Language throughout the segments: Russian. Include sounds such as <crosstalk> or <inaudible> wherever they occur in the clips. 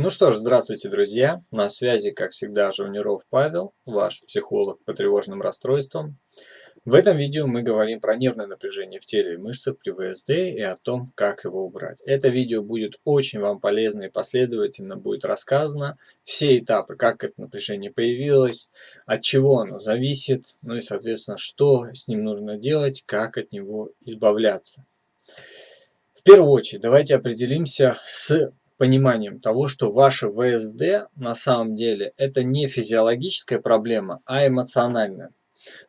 Ну что ж, здравствуйте, друзья! На связи, как всегда, Жуниров Павел, ваш психолог по тревожным расстройствам. В этом видео мы говорим про нервное напряжение в теле и мышцах при ВСД и о том, как его убрать. Это видео будет очень вам полезно и последовательно будет рассказано все этапы, как это напряжение появилось, от чего оно зависит, ну и, соответственно, что с ним нужно делать, как от него избавляться. В первую очередь, давайте определимся с пониманием того, что ваше ВСД на самом деле это не физиологическая проблема, а эмоциональная.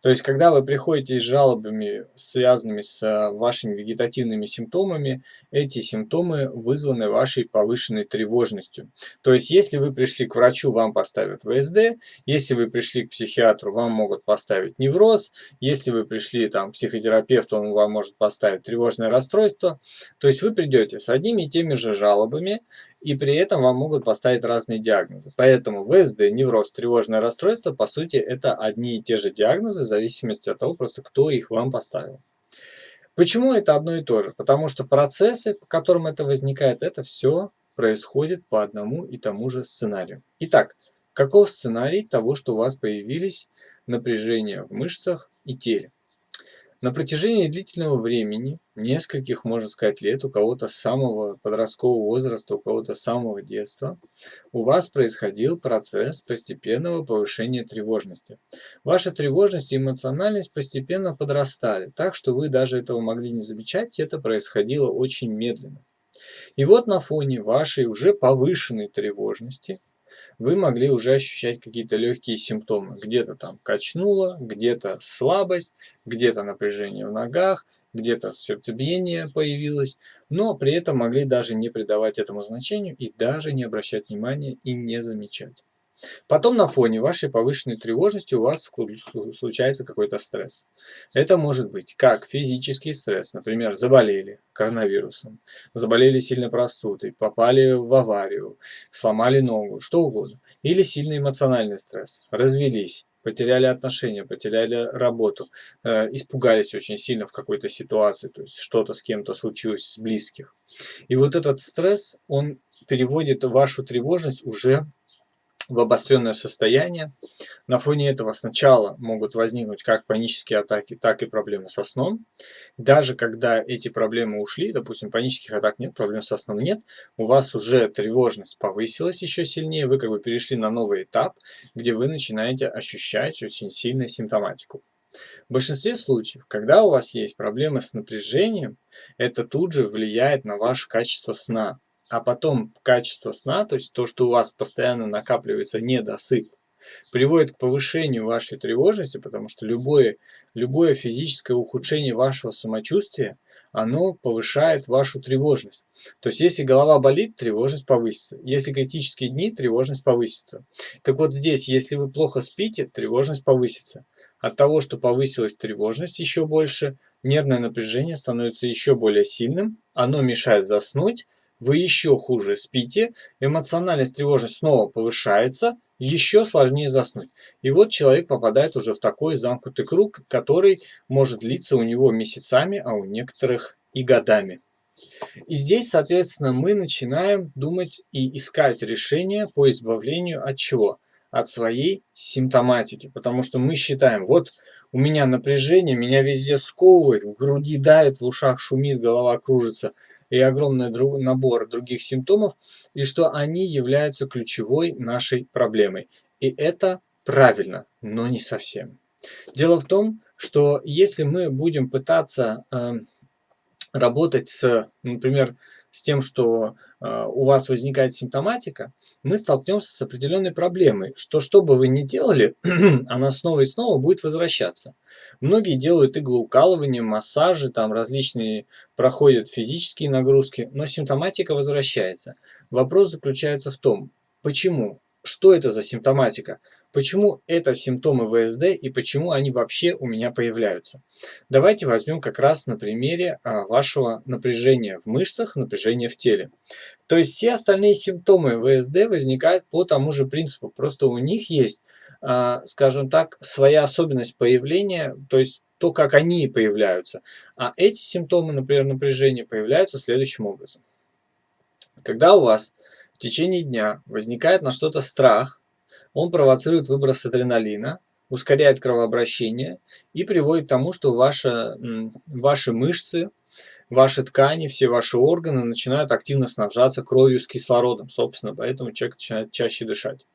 То есть, когда вы приходите с жалобами, связанными с э, вашими вегетативными симптомами, эти симптомы вызваны вашей повышенной тревожностью. То есть, если вы пришли к врачу, вам поставят ВСД, если вы пришли к психиатру, вам могут поставить невроз, если вы пришли там, к психотерапевту, он вам может поставить тревожное расстройство. То есть, вы придете с одними и теми же жалобами, и при этом вам могут поставить разные диагнозы. Поэтому ВСД, невроз, тревожное расстройство, по сути, это одни и те же диагнозы, в зависимости от того, просто кто их вам поставил. Почему это одно и то же? Потому что процессы, по которым это возникает, это все происходит по одному и тому же сценарию. Итак, каков сценарий того, что у вас появились напряжения в мышцах и теле? На протяжении длительного времени, нескольких, можно сказать, лет, у кого-то с самого подросткового возраста, у кого-то с самого детства, у вас происходил процесс постепенного повышения тревожности. Ваша тревожность и эмоциональность постепенно подрастали, так что вы даже этого могли не замечать, это происходило очень медленно. И вот на фоне вашей уже повышенной тревожности вы могли уже ощущать какие-то легкие симптомы. Где-то там качнуло, где-то слабость, где-то напряжение в ногах, где-то сердцебиение появилось, но при этом могли даже не придавать этому значению и даже не обращать внимания и не замечать. Потом на фоне вашей повышенной тревожности у вас случается какой-то стресс. Это может быть как физический стресс, например, заболели коронавирусом, заболели сильно простудой, попали в аварию, сломали ногу, что угодно. Или сильный эмоциональный стресс, развелись, потеряли отношения, потеряли работу, э, испугались очень сильно в какой-то ситуации, то есть что-то с кем-то случилось с близких. И вот этот стресс, он переводит вашу тревожность уже в обостренное состояние. На фоне этого сначала могут возникнуть как панические атаки, так и проблемы со сном. Даже когда эти проблемы ушли, допустим, панических атак нет, проблем со сном нет, у вас уже тревожность повысилась еще сильнее, вы как бы перешли на новый этап, где вы начинаете ощущать очень сильную симптоматику. В большинстве случаев, когда у вас есть проблемы с напряжением, это тут же влияет на ваше качество сна а потом качество сна, то есть то, что у вас постоянно накапливается недосып, приводит к повышению вашей тревожности, потому что любое, любое физическое ухудшение вашего самочувствия, оно повышает вашу тревожность. То есть, если голова болит, тревожность повысится. Если критические дни, тревожность повысится. Так вот здесь, если вы плохо спите, тревожность повысится. От того, что повысилась тревожность еще больше, нервное напряжение становится еще более сильным, оно мешает заснуть, вы еще хуже спите, эмоциональность, тревожность снова повышается, еще сложнее заснуть. И вот человек попадает уже в такой замкнутый круг, который может длиться у него месяцами, а у некоторых и годами. И здесь, соответственно, мы начинаем думать и искать решение по избавлению от чего? От своей симптоматики. Потому что мы считаем, вот у меня напряжение, меня везде сковывает, в груди давит, в ушах шумит, голова кружится и огромный набор других симптомов, и что они являются ключевой нашей проблемой. И это правильно, но не совсем. Дело в том, что если мы будем пытаться э, работать с, например, с тем, что э, у вас возникает симптоматика, мы столкнемся с определенной проблемой, что что бы вы ни делали, <clears throat> она снова и снова будет возвращаться. Многие делают иглоукалывание, массажи, там различные проходят физические нагрузки, но симптоматика возвращается. Вопрос заключается в том, почему что это за симптоматика, почему это симптомы ВСД и почему они вообще у меня появляются. Давайте возьмем как раз на примере а, вашего напряжения в мышцах, напряжения в теле. То есть все остальные симптомы ВСД возникают по тому же принципу, просто у них есть, а, скажем так, своя особенность появления, то есть то, как они появляются. А эти симптомы, например, напряжения появляются следующим образом. Когда у вас в течение дня возникает на что-то страх, он провоцирует выброс адреналина, ускоряет кровообращение и приводит к тому, что ваши, ваши мышцы, ваши ткани, все ваши органы начинают активно снабжаться кровью с кислородом, собственно, поэтому человек начинает чаще дышать.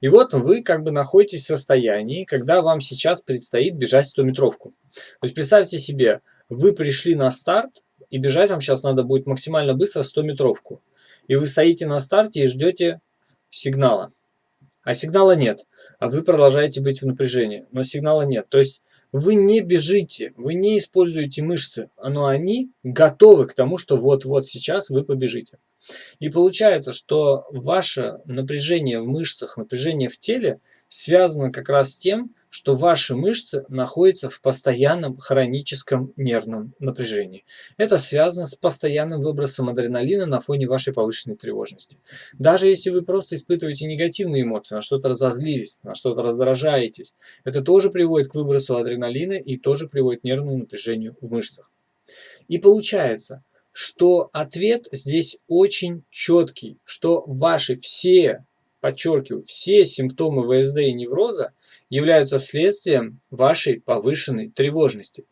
И вот вы как бы находитесь в состоянии, когда вам сейчас предстоит бежать 100-метровку. То есть представьте себе, вы пришли на старт, и бежать вам сейчас надо будет максимально быстро 100-метровку. И вы стоите на старте и ждете сигнала а сигнала нет, а вы продолжаете быть в напряжении, но сигнала нет. То есть вы не бежите, вы не используете мышцы, но они готовы к тому, что вот-вот сейчас вы побежите. И получается, что ваше напряжение в мышцах, напряжение в теле связано как раз с тем, что ваши мышцы находятся в постоянном хроническом нервном напряжении. Это связано с постоянным выбросом адреналина на фоне вашей повышенной тревожности. Даже если вы просто испытываете негативные эмоции, на что-то разозлились, на что-то раздражаетесь, это тоже приводит к выбросу адреналина и тоже приводит к нервному напряжению в мышцах. И получается, что ответ здесь очень четкий, что ваши все подчеркиваю, все симптомы ВСД и невроза являются следствием вашей повышенной тревожности.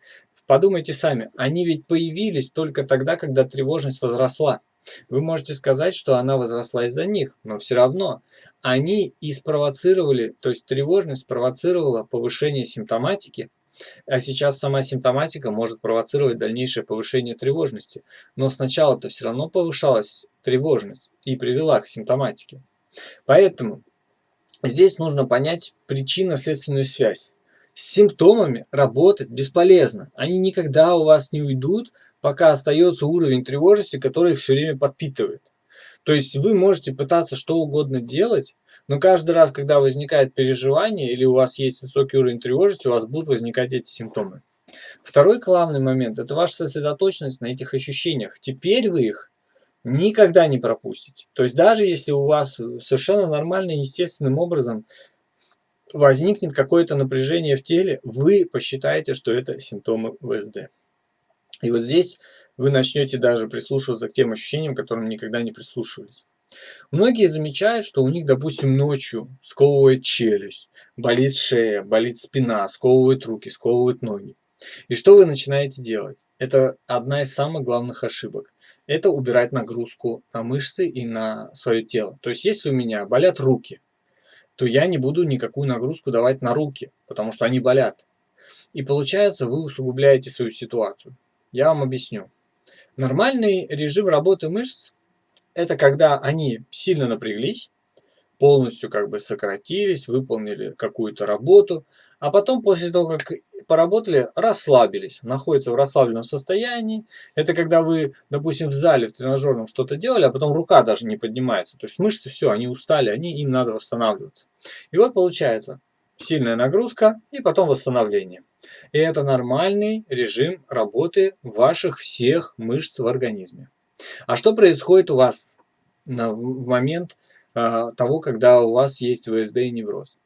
Подумайте сами, они ведь появились только тогда, когда тревожность возросла. Вы можете сказать, что она возросла из-за них, но все равно они и спровоцировали, то есть тревожность спровоцировала повышение симптоматики, а сейчас сама симптоматика может провоцировать дальнейшее повышение тревожности. Но сначала-то все равно повышалась тревожность и привела к симптоматике. Поэтому здесь нужно понять причинно-следственную связь. С симптомами работать бесполезно. Они никогда у вас не уйдут, пока остается уровень тревожности, который их все время подпитывает. То есть вы можете пытаться что угодно делать, но каждый раз, когда возникает переживание или у вас есть высокий уровень тревожности, у вас будут возникать эти симптомы. Второй главный момент – это ваша сосредоточенность на этих ощущениях. Теперь вы их никогда не пропустите. То есть даже если у вас совершенно нормально, естественным образом возникнет какое-то напряжение в теле, вы посчитаете, что это симптомы ВСД. И вот здесь вы начнете даже прислушиваться к тем ощущениям, к которым никогда не прислушивались. Многие замечают, что у них, допустим, ночью сковывает челюсть, болит шея, болит спина, сковывают руки, сковывают ноги. И что вы начинаете делать? Это одна из самых главных ошибок это убирать нагрузку на мышцы и на свое тело. То есть, если у меня болят руки, то я не буду никакую нагрузку давать на руки, потому что они болят. И получается, вы усугубляете свою ситуацию. Я вам объясню. Нормальный режим работы мышц – это когда они сильно напряглись, полностью как бы сократились, выполнили какую-то работу, а потом после того, как поработали, расслабились, находятся в расслабленном состоянии. Это когда вы, допустим, в зале, в тренажерном что-то делали, а потом рука даже не поднимается. То есть мышцы все, они устали, они, им надо восстанавливаться. И вот получается сильная нагрузка и потом восстановление. И это нормальный режим работы ваших всех мышц в организме. А что происходит у вас в момент того, когда у вас есть ВСД и невроз.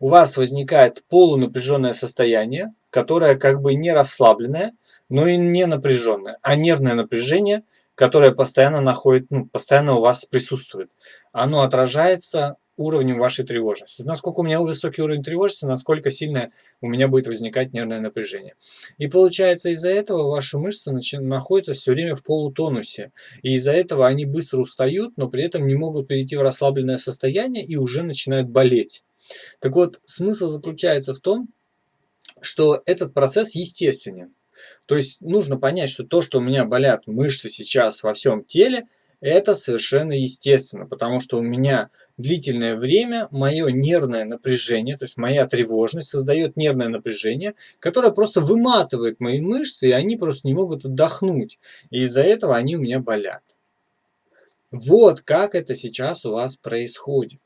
У вас возникает полунапряженное состояние, которое как бы не расслабленное, но и не напряженное, а нервное напряжение, которое постоянно находит, ну, постоянно у вас присутствует. Оно отражается уровнем вашей тревожности. Насколько у меня высокий уровень тревожности, насколько сильно у меня будет возникать нервное напряжение. И получается из-за этого ваши мышцы находятся все время в полутонусе. И из-за этого они быстро устают, но при этом не могут перейти в расслабленное состояние и уже начинают болеть. Так вот, смысл заключается в том, что этот процесс естественен. То есть нужно понять, что то, что у меня болят мышцы сейчас во всем теле – это совершенно естественно, потому что у меня длительное время мое нервное напряжение, то есть моя тревожность создает нервное напряжение, которое просто выматывает мои мышцы, и они просто не могут отдохнуть. И из-за этого они у меня болят. Вот как это сейчас у вас происходит.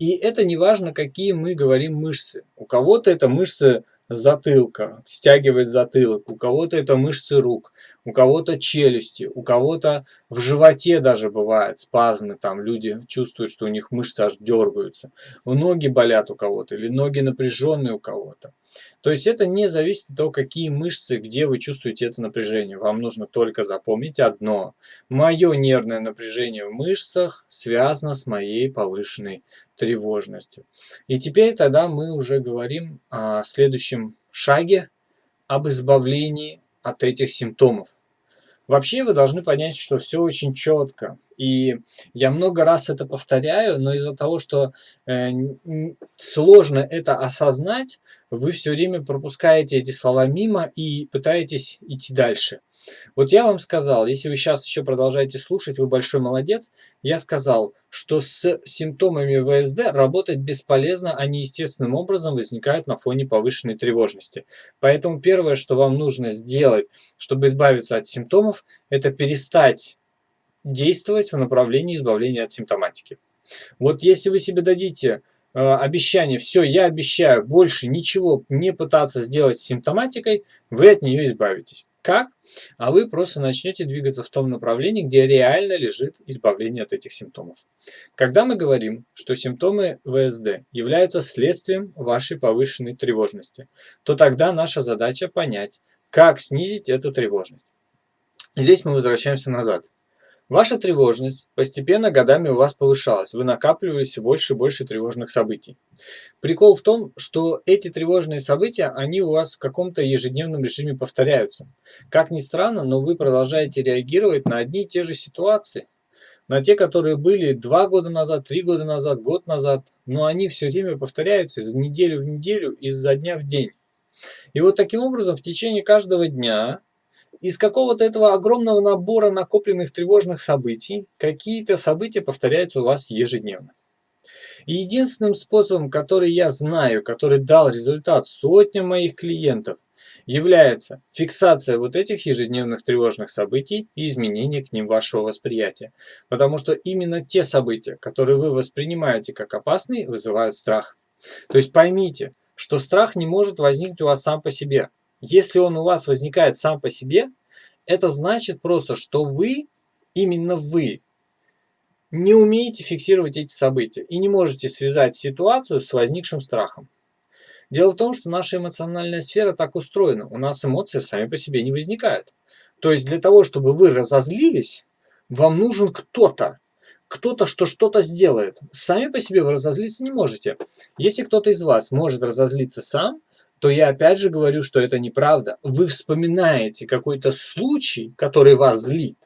И это не важно, какие мы говорим мышцы. У кого-то это мышцы затылка, стягивает затылок, у кого-то это мышцы рук, у кого-то челюсти, у кого-то в животе даже бывает спазмы, там люди чувствуют, что у них мышцы аж дергаются, ноги болят у кого-то или ноги напряженные у кого-то. То есть это не зависит от того, какие мышцы, где вы чувствуете это напряжение. Вам нужно только запомнить одно. Мое нервное напряжение в мышцах связано с моей повышенной тревожностью. И теперь тогда мы уже говорим о следующем шаге, об избавлении от этих симптомов. Вообще вы должны понять, что все очень четко. И я много раз это повторяю, но из-за того, что э, сложно это осознать, вы все время пропускаете эти слова мимо и пытаетесь идти дальше. Вот я вам сказал, если вы сейчас еще продолжаете слушать, вы большой молодец. Я сказал, что с симптомами ВСД работать бесполезно, они естественным образом возникают на фоне повышенной тревожности. Поэтому первое, что вам нужно сделать, чтобы избавиться от симптомов, это перестать действовать в направлении избавления от симптоматики. Вот если вы себе дадите э, обещание, все, я обещаю больше ничего не пытаться сделать с симптоматикой, вы от нее избавитесь. Как? А вы просто начнете двигаться в том направлении, где реально лежит избавление от этих симптомов. Когда мы говорим, что симптомы ВСД являются следствием вашей повышенной тревожности, то тогда наша задача понять, как снизить эту тревожность. Здесь мы возвращаемся назад. Ваша тревожность постепенно годами у вас повышалась, вы накапливали все больше и больше тревожных событий. Прикол в том, что эти тревожные события, они у вас в каком-то ежедневном режиме повторяются. Как ни странно, но вы продолжаете реагировать на одни и те же ситуации. На те, которые были два года назад, три года назад, год назад, но они все время повторяются из неделю в неделю, изо дня в день. И вот таким образом в течение каждого дня из какого-то этого огромного набора накопленных тревожных событий какие-то события повторяются у вас ежедневно. И единственным способом, который я знаю, который дал результат сотням моих клиентов, является фиксация вот этих ежедневных тревожных событий и изменение к ним вашего восприятия. Потому что именно те события, которые вы воспринимаете как опасные, вызывают страх. То есть поймите, что страх не может возникнуть у вас сам по себе. Если он у вас возникает сам по себе, это значит просто, что вы, именно вы, не умеете фиксировать эти события и не можете связать ситуацию с возникшим страхом. Дело в том, что наша эмоциональная сфера так устроена. У нас эмоции сами по себе не возникают. То есть для того, чтобы вы разозлились, вам нужен кто-то. Кто-то, что что-то сделает. Сами по себе вы разозлиться не можете. Если кто-то из вас может разозлиться сам, то я опять же говорю, что это неправда. Вы вспоминаете какой-то случай, который вас злит,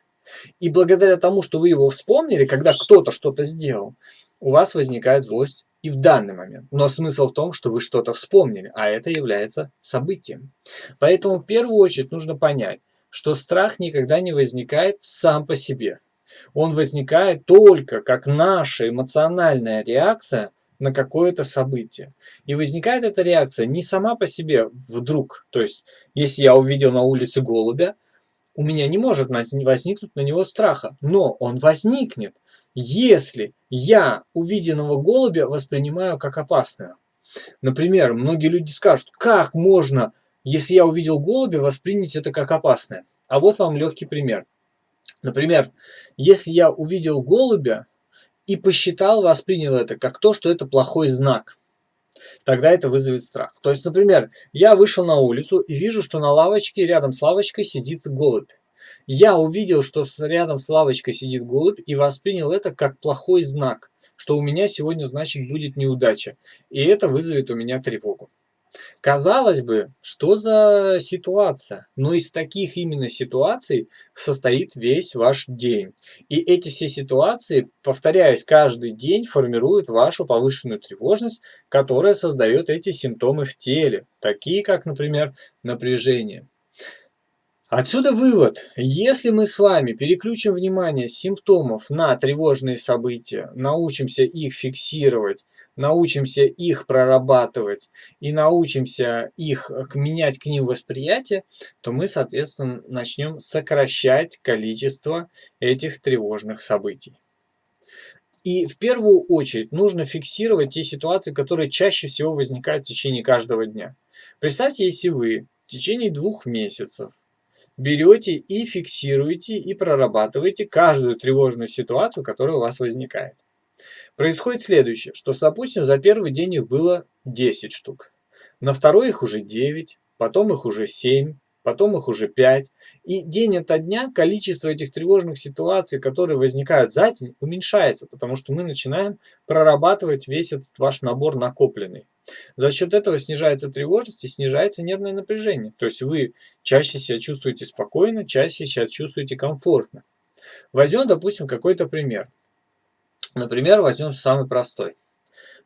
и благодаря тому, что вы его вспомнили, когда кто-то что-то сделал, у вас возникает злость и в данный момент. Но смысл в том, что вы что-то вспомнили, а это является событием. Поэтому в первую очередь нужно понять, что страх никогда не возникает сам по себе. Он возникает только как наша эмоциональная реакция – на какое-то событие. И возникает эта реакция не сама по себе вдруг. То есть, если я увидел на улице голубя, у меня не может возникнуть на него страха. Но он возникнет, если я увиденного голубя воспринимаю как опасного. Например, многие люди скажут, как можно, если я увидел голубя, воспринять это как опасное. А вот вам легкий пример. Например, если я увидел голубя, и посчитал, воспринял это как то, что это плохой знак. Тогда это вызовет страх. То есть, например, я вышел на улицу и вижу, что на лавочке, рядом с лавочкой сидит голубь. Я увидел, что рядом с лавочкой сидит голубь и воспринял это как плохой знак, что у меня сегодня, значит, будет неудача. И это вызовет у меня тревогу. Казалось бы, что за ситуация? Но из таких именно ситуаций состоит весь ваш день. И эти все ситуации, повторяясь каждый день, формируют вашу повышенную тревожность, которая создает эти симптомы в теле, такие как, например, напряжение. Отсюда вывод. Если мы с вами переключим внимание с симптомов на тревожные события, научимся их фиксировать, научимся их прорабатывать и научимся их менять к ним восприятие, то мы, соответственно, начнем сокращать количество этих тревожных событий. И в первую очередь нужно фиксировать те ситуации, которые чаще всего возникают в течение каждого дня. Представьте, если вы в течение двух месяцев берете и фиксируете и прорабатываете каждую тревожную ситуацию, которая у вас возникает. Происходит следующее, что, допустим, за первый день их было 10 штук, на второй их уже 9, потом их уже 7, потом их уже 5. И день ото дня количество этих тревожных ситуаций, которые возникают за день, уменьшается, потому что мы начинаем прорабатывать весь этот ваш набор накопленный. За счет этого снижается тревожность и снижается нервное напряжение. То есть вы чаще себя чувствуете спокойно, чаще себя чувствуете комфортно. Возьмем, допустим, какой-то пример. Например, возьмем самый простой.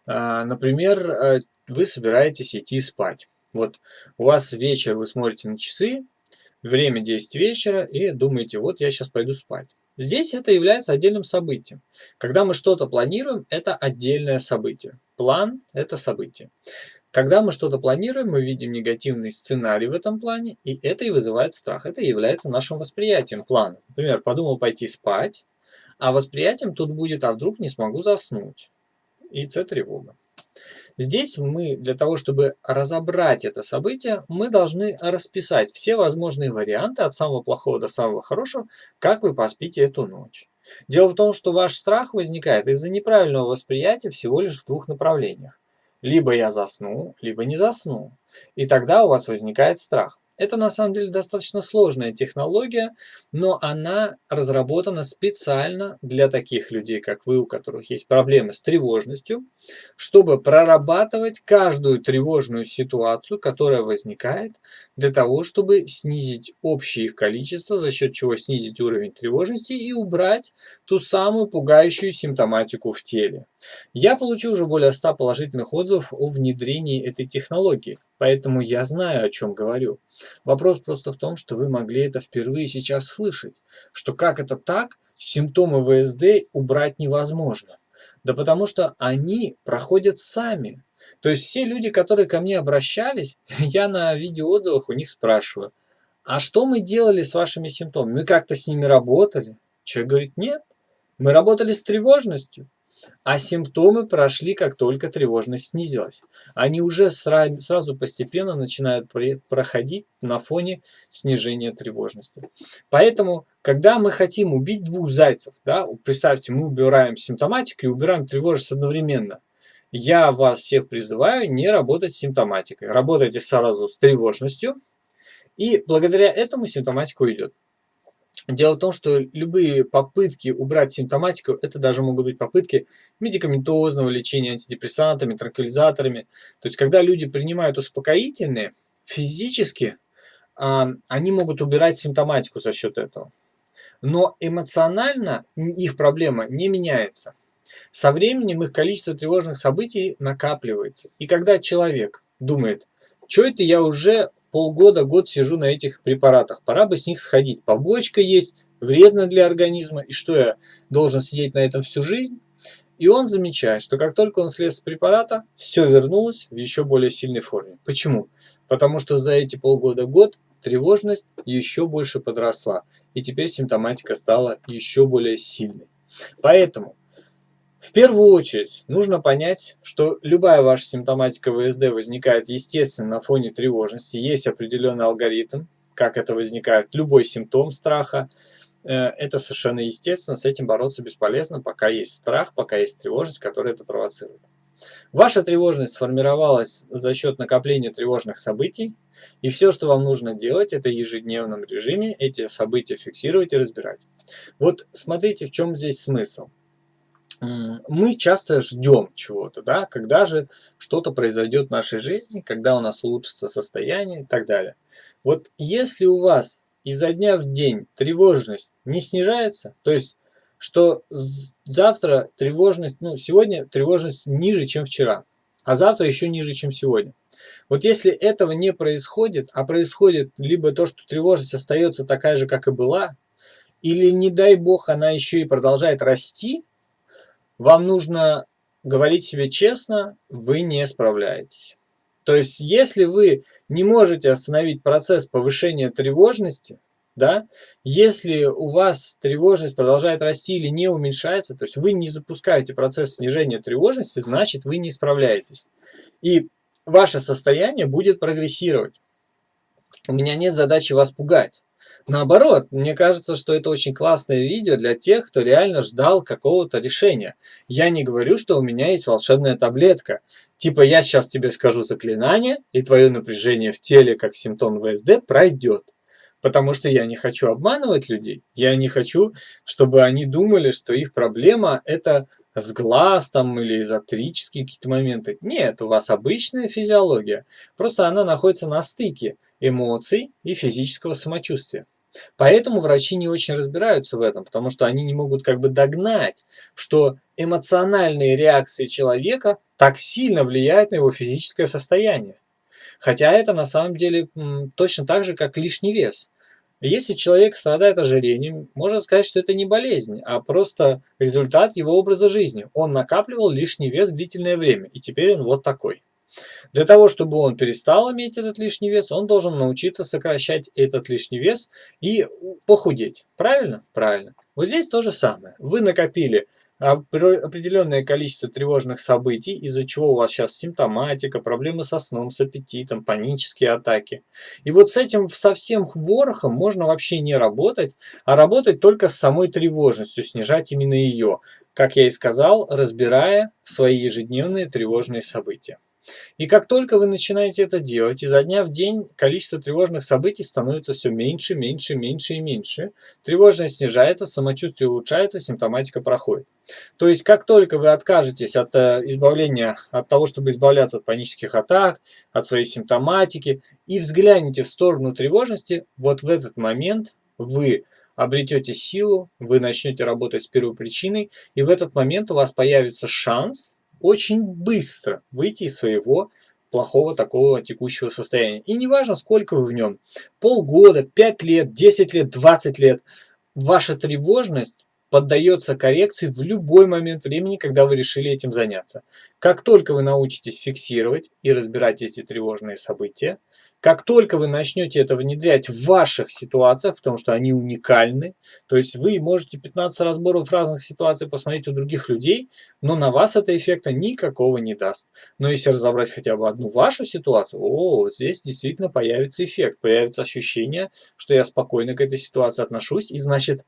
А, например, э, вы собираетесь идти спать. Вот у вас вечер, вы смотрите на часы, время 10 вечера и думаете, вот я сейчас пойду спать. Здесь это является отдельным событием. Когда мы что-то планируем, это отдельное событие. План – это событие. Когда мы что-то планируем, мы видим негативный сценарий в этом плане, и это и вызывает страх. Это является нашим восприятием плана. Например, подумал пойти спать, а восприятием тут будет, а вдруг не смогу заснуть. И це тревога. Здесь мы для того, чтобы разобрать это событие, мы должны расписать все возможные варианты от самого плохого до самого хорошего, как вы поспите эту ночь. Дело в том, что ваш страх возникает из-за неправильного восприятия всего лишь в двух направлениях. Либо я засну, либо не засну. И тогда у вас возникает страх. Это на самом деле достаточно сложная технология, но она разработана специально для таких людей, как вы, у которых есть проблемы с тревожностью, чтобы прорабатывать каждую тревожную ситуацию, которая возникает, для того, чтобы снизить общее их количество, за счет чего снизить уровень тревожности и убрать ту самую пугающую симптоматику в теле. Я получил уже более 100 положительных отзывов о внедрении этой технологии, поэтому я знаю, о чем говорю. Вопрос просто в том, что вы могли это впервые сейчас слышать, что как это так, симптомы ВСД убрать невозможно. Да потому что они проходят сами. То есть все люди, которые ко мне обращались, <laughs> я на видеоотзывах у них спрашиваю, а что мы делали с вашими симптомами? Мы как-то с ними работали? Человек говорит, нет, мы работали с тревожностью. А симптомы прошли, как только тревожность снизилась. Они уже сразу постепенно начинают проходить на фоне снижения тревожности. Поэтому, когда мы хотим убить двух зайцев, да, представьте, мы убираем симптоматику и убираем тревожность одновременно. Я вас всех призываю не работать с симптоматикой. Работайте сразу с тревожностью, и благодаря этому симптоматика уйдет. Дело в том, что любые попытки убрать симптоматику, это даже могут быть попытки медикаментозного лечения антидепрессантами, транквилизаторами. То есть, когда люди принимают успокоительные, физически а, они могут убирать симптоматику за счет этого. Но эмоционально их проблема не меняется. Со временем их количество тревожных событий накапливается. И когда человек думает, что это я уже полгода, год сижу на этих препаратах. Пора бы с них сходить. Побочка есть, вредно для организма. И что я должен сидеть на этом всю жизнь? И он замечает, что как только он слез с препарата, все вернулось в еще более сильной форме. Почему? Потому что за эти полгода-год тревожность еще больше подросла. И теперь симптоматика стала еще более сильной. Поэтому в первую очередь нужно понять, что любая ваша симптоматика ВСД возникает естественно на фоне тревожности. Есть определенный алгоритм, как это возникает. Любой симптом страха, э, это совершенно естественно, с этим бороться бесполезно, пока есть страх, пока есть тревожность, которая это провоцирует. Ваша тревожность сформировалась за счет накопления тревожных событий, и все, что вам нужно делать, это в ежедневном режиме эти события фиксировать и разбирать. Вот смотрите, в чем здесь смысл мы часто ждем чего-то, да, когда же что-то произойдет в нашей жизни, когда у нас улучшится состояние и так далее. Вот если у вас изо дня в день тревожность не снижается, то есть что завтра тревожность, ну сегодня тревожность ниже, чем вчера, а завтра еще ниже, чем сегодня. Вот если этого не происходит, а происходит либо то, что тревожность остается такая же, как и была, или не дай бог она еще и продолжает расти, вам нужно говорить себе честно, вы не справляетесь. То есть, если вы не можете остановить процесс повышения тревожности, да, если у вас тревожность продолжает расти или не уменьшается, то есть вы не запускаете процесс снижения тревожности, значит вы не справляетесь. И ваше состояние будет прогрессировать. У меня нет задачи вас пугать. Наоборот, мне кажется, что это очень классное видео для тех, кто реально ждал какого-то решения. Я не говорю, что у меня есть волшебная таблетка. Типа я сейчас тебе скажу заклинание, и твое напряжение в теле как симптом ВСД пройдет. Потому что я не хочу обманывать людей. Я не хочу, чтобы они думали, что их проблема это с глаз там или эзотерические какие-то моменты. Нет, у вас обычная физиология. Просто она находится на стыке эмоций и физического самочувствия. Поэтому врачи не очень разбираются в этом, потому что они не могут как бы догнать, что эмоциональные реакции человека так сильно влияют на его физическое состояние. Хотя это на самом деле точно так же, как лишний вес. Если человек страдает ожирением, можно сказать, что это не болезнь, а просто результат его образа жизни. Он накапливал лишний вес длительное время, и теперь он вот такой. Для того, чтобы он перестал иметь этот лишний вес, он должен научиться сокращать этот лишний вес и похудеть. Правильно? Правильно. Вот здесь то же самое. Вы накопили определенное количество тревожных событий, из-за чего у вас сейчас симптоматика, проблемы со сном, с аппетитом, панические атаки. И вот с этим совсем ворохом можно вообще не работать, а работать только с самой тревожностью, снижать именно ее, как я и сказал, разбирая свои ежедневные тревожные события. И как только вы начинаете это делать, изо дня в день количество тревожных событий становится все меньше, меньше, меньше и меньше. Тревожность снижается, самочувствие улучшается, симптоматика проходит. То есть, как только вы откажетесь от э, избавления, от того, чтобы избавляться от панических атак, от своей симптоматики, и взглянете в сторону тревожности, вот в этот момент вы обретете силу, вы начнете работать с первой причиной, и в этот момент у вас появится шанс очень быстро выйти из своего плохого такого текущего состояния. И неважно, сколько вы в нем, полгода, 5 лет, 10 лет, 20 лет, ваша тревожность поддается коррекции в любой момент времени, когда вы решили этим заняться. Как только вы научитесь фиксировать и разбирать эти тревожные события, как только вы начнете это внедрять в ваших ситуациях, потому что они уникальны, то есть вы можете 15 разборов разных ситуаций посмотреть у других людей, но на вас это эффекта никакого не даст. Но если разобрать хотя бы одну вашу ситуацию, о, здесь действительно появится эффект, появится ощущение, что я спокойно к этой ситуации отношусь, и значит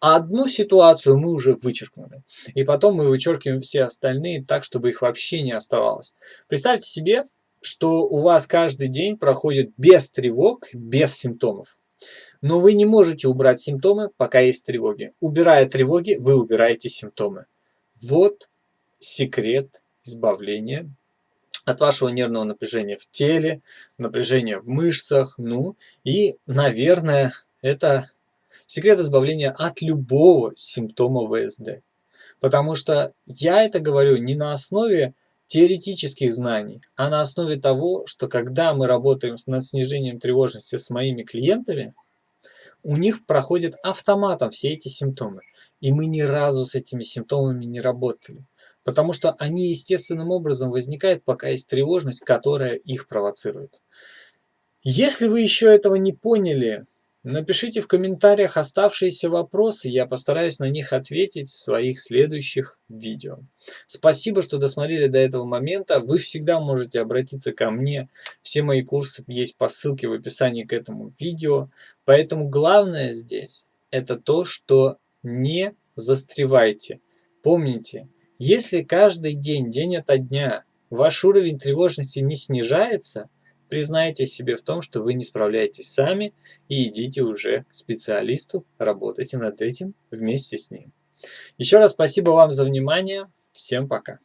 одну ситуацию мы уже вычеркнули. И потом мы вычеркиваем все остальные так, чтобы их вообще не оставалось. Представьте себе, что у вас каждый день проходит без тревог, без симптомов. Но вы не можете убрать симптомы, пока есть тревоги. Убирая тревоги, вы убираете симптомы. Вот секрет избавления от вашего нервного напряжения в теле, напряжения в мышцах, ну и, наверное, это секрет избавления от любого симптома ВСД. Потому что я это говорю не на основе теоретических знаний, а на основе того, что когда мы работаем над снижением тревожности с моими клиентами, у них проходят автоматом все эти симптомы. И мы ни разу с этими симптомами не работали. Потому что они естественным образом возникают, пока есть тревожность, которая их провоцирует. Если вы еще этого не поняли, Напишите в комментариях оставшиеся вопросы, я постараюсь на них ответить в своих следующих видео. Спасибо, что досмотрели до этого момента. Вы всегда можете обратиться ко мне. Все мои курсы есть по ссылке в описании к этому видео. Поэтому главное здесь это то, что не застревайте. Помните, если каждый день, день ото дня, ваш уровень тревожности не снижается – Признайтесь себе в том, что вы не справляетесь сами и идите уже к специалисту, работайте над этим вместе с ним. Еще раз спасибо вам за внимание. Всем пока.